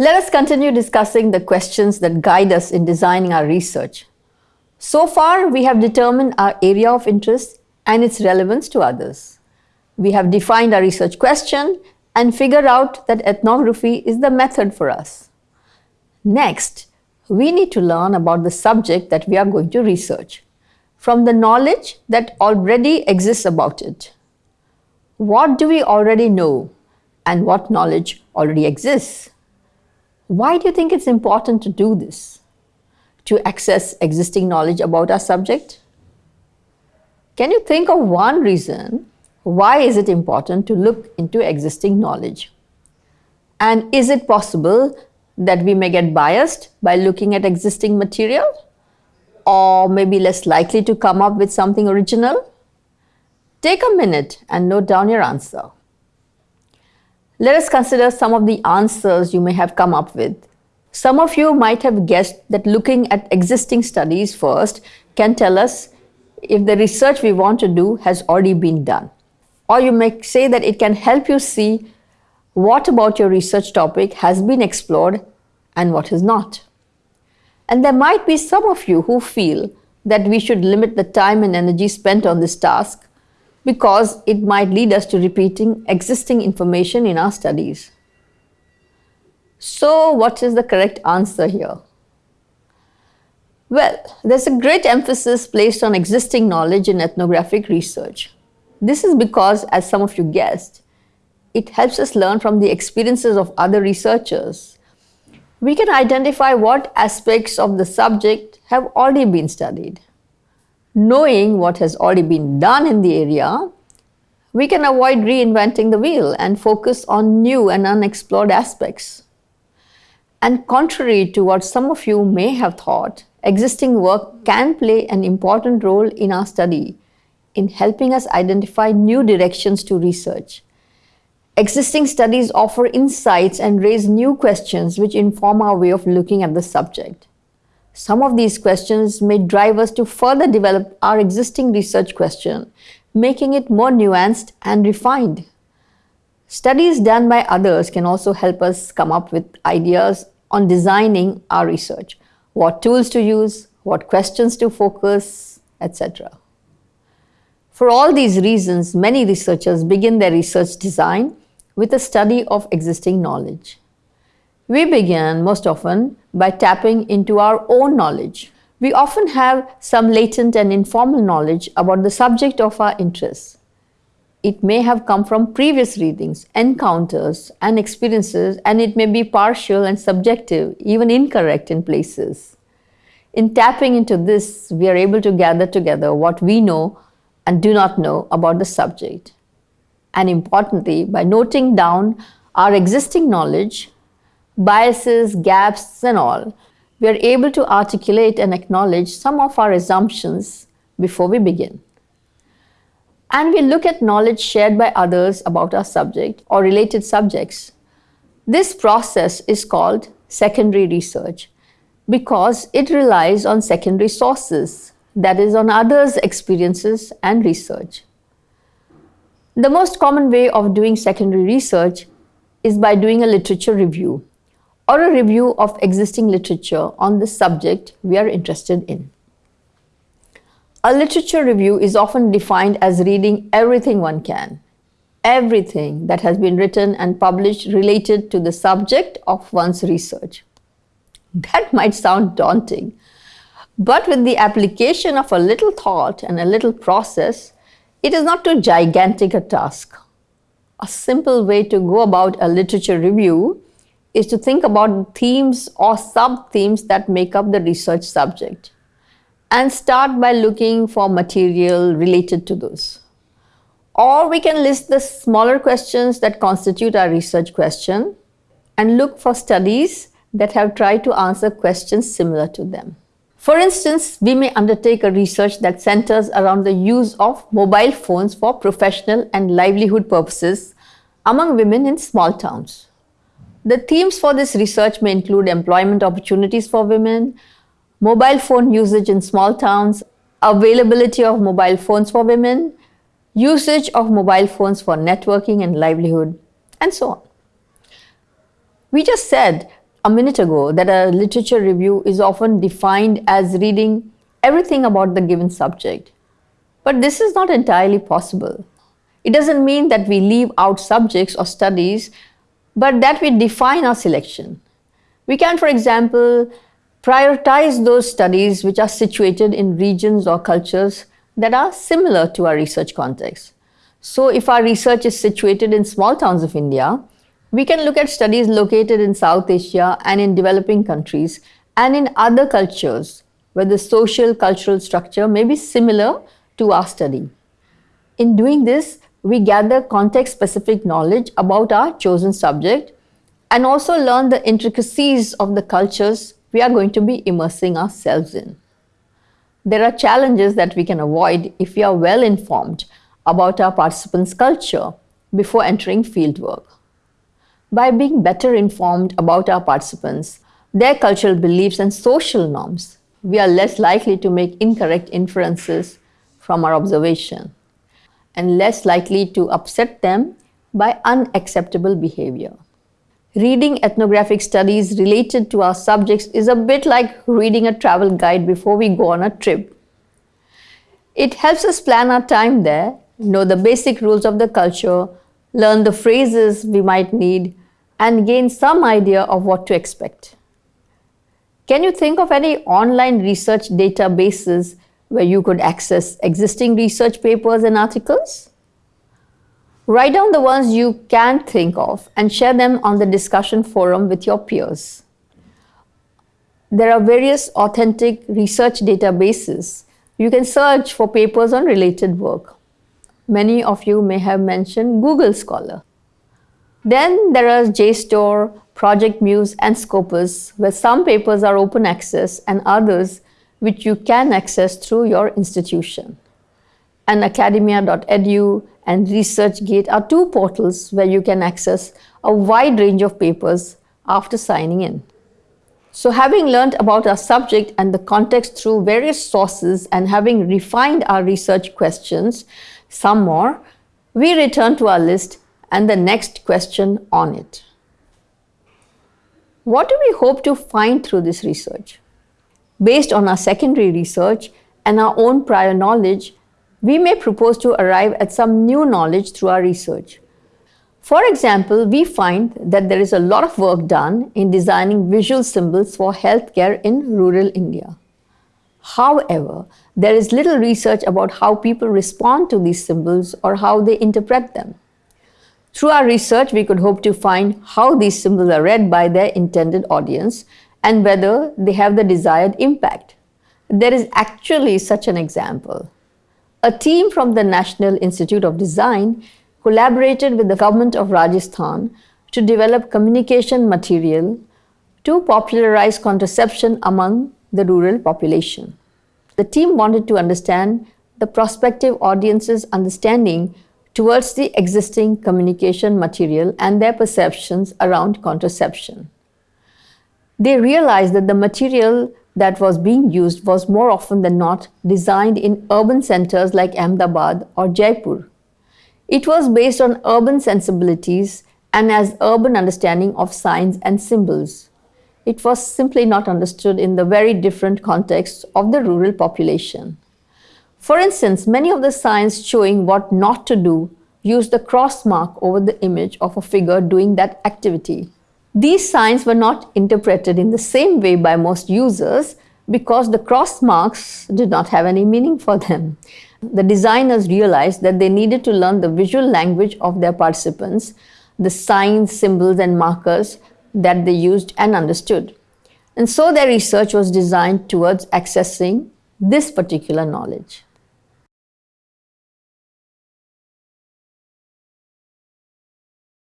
Let us continue discussing the questions that guide us in designing our research. So far, we have determined our area of interest and its relevance to others. We have defined our research question and figured out that ethnography is the method for us. Next, we need to learn about the subject that we are going to research from the knowledge that already exists about it. What do we already know and what knowledge already exists? Why do you think it's important to do this? To access existing knowledge about our subject? Can you think of one reason why is it important to look into existing knowledge? And is it possible that we may get biased by looking at existing material? Or maybe less likely to come up with something original? Take a minute and note down your answer. Let us consider some of the answers you may have come up with. Some of you might have guessed that looking at existing studies first can tell us if the research we want to do has already been done. Or you may say that it can help you see what about your research topic has been explored and what is not. And there might be some of you who feel that we should limit the time and energy spent on this task because it might lead us to repeating existing information in our studies. So what is the correct answer here? Well, there's a great emphasis placed on existing knowledge in ethnographic research. This is because, as some of you guessed, it helps us learn from the experiences of other researchers. We can identify what aspects of the subject have already been studied. Knowing what has already been done in the area, we can avoid reinventing the wheel and focus on new and unexplored aspects. And contrary to what some of you may have thought, existing work can play an important role in our study in helping us identify new directions to research. Existing studies offer insights and raise new questions which inform our way of looking at the subject. Some of these questions may drive us to further develop our existing research question, making it more nuanced and refined. Studies done by others can also help us come up with ideas on designing our research, what tools to use, what questions to focus, etc. For all these reasons, many researchers begin their research design with a study of existing knowledge. We begin most often by tapping into our own knowledge. We often have some latent and informal knowledge about the subject of our interest. It may have come from previous readings, encounters, and experiences, and it may be partial and subjective, even incorrect in places. In tapping into this, we are able to gather together what we know and do not know about the subject. And importantly, by noting down our existing knowledge, biases, gaps, and all, we are able to articulate and acknowledge some of our assumptions before we begin and we look at knowledge shared by others about our subject or related subjects. This process is called secondary research because it relies on secondary sources, that is on others' experiences and research. The most common way of doing secondary research is by doing a literature review or a review of existing literature on the subject we are interested in. A literature review is often defined as reading everything one can, everything that has been written and published related to the subject of one's research. That might sound daunting, but with the application of a little thought and a little process, it is not too gigantic a task. A simple way to go about a literature review is to think about themes or sub-themes that make up the research subject and start by looking for material related to those. Or we can list the smaller questions that constitute our research question and look for studies that have tried to answer questions similar to them. For instance, we may undertake a research that centers around the use of mobile phones for professional and livelihood purposes among women in small towns. The themes for this research may include employment opportunities for women, mobile phone usage in small towns, availability of mobile phones for women, usage of mobile phones for networking and livelihood, and so on. We just said a minute ago that a literature review is often defined as reading everything about the given subject. But this is not entirely possible. It doesn't mean that we leave out subjects or studies, but that we define our selection. We can, for example, prioritize those studies which are situated in regions or cultures that are similar to our research context. So if our research is situated in small towns of India, we can look at studies located in South Asia and in developing countries and in other cultures where the social cultural structure may be similar to our study. In doing this, we gather context specific knowledge about our chosen subject and also learn the intricacies of the cultures we are going to be immersing ourselves in. There are challenges that we can avoid if we are well informed about our participants' culture before entering fieldwork. By being better informed about our participants, their cultural beliefs and social norms, we are less likely to make incorrect inferences from our observation and less likely to upset them by unacceptable behavior. Reading ethnographic studies related to our subjects is a bit like reading a travel guide before we go on a trip. It helps us plan our time there, know the basic rules of the culture, learn the phrases we might need, and gain some idea of what to expect. Can you think of any online research databases where you could access existing research papers and articles? Write down the ones you can think of and share them on the discussion forum with your peers. There are various authentic research databases. You can search for papers on related work. Many of you may have mentioned Google Scholar. Then there are JSTOR, Project Muse and Scopus, where some papers are open access and others which you can access through your institution. And academia.edu and ResearchGate are two portals where you can access a wide range of papers after signing in. So having learned about our subject and the context through various sources and having refined our research questions some more, we return to our list and the next question on it. What do we hope to find through this research? Based on our secondary research and our own prior knowledge, we may propose to arrive at some new knowledge through our research. For example, we find that there is a lot of work done in designing visual symbols for healthcare in rural India. However, there is little research about how people respond to these symbols or how they interpret them. Through our research, we could hope to find how these symbols are read by their intended audience and whether they have the desired impact. There is actually such an example. A team from the National Institute of Design collaborated with the government of Rajasthan to develop communication material to popularize contraception among the rural population. The team wanted to understand the prospective audience's understanding towards the existing communication material and their perceptions around contraception. They realized that the material that was being used was more often than not designed in urban centers like Ahmedabad or Jaipur. It was based on urban sensibilities and as urban understanding of signs and symbols. It was simply not understood in the very different context of the rural population. For instance, many of the signs showing what not to do use the cross mark over the image of a figure doing that activity. These signs were not interpreted in the same way by most users because the cross marks did not have any meaning for them. The designers realized that they needed to learn the visual language of their participants, the signs, symbols, and markers that they used and understood. And so their research was designed towards accessing this particular knowledge.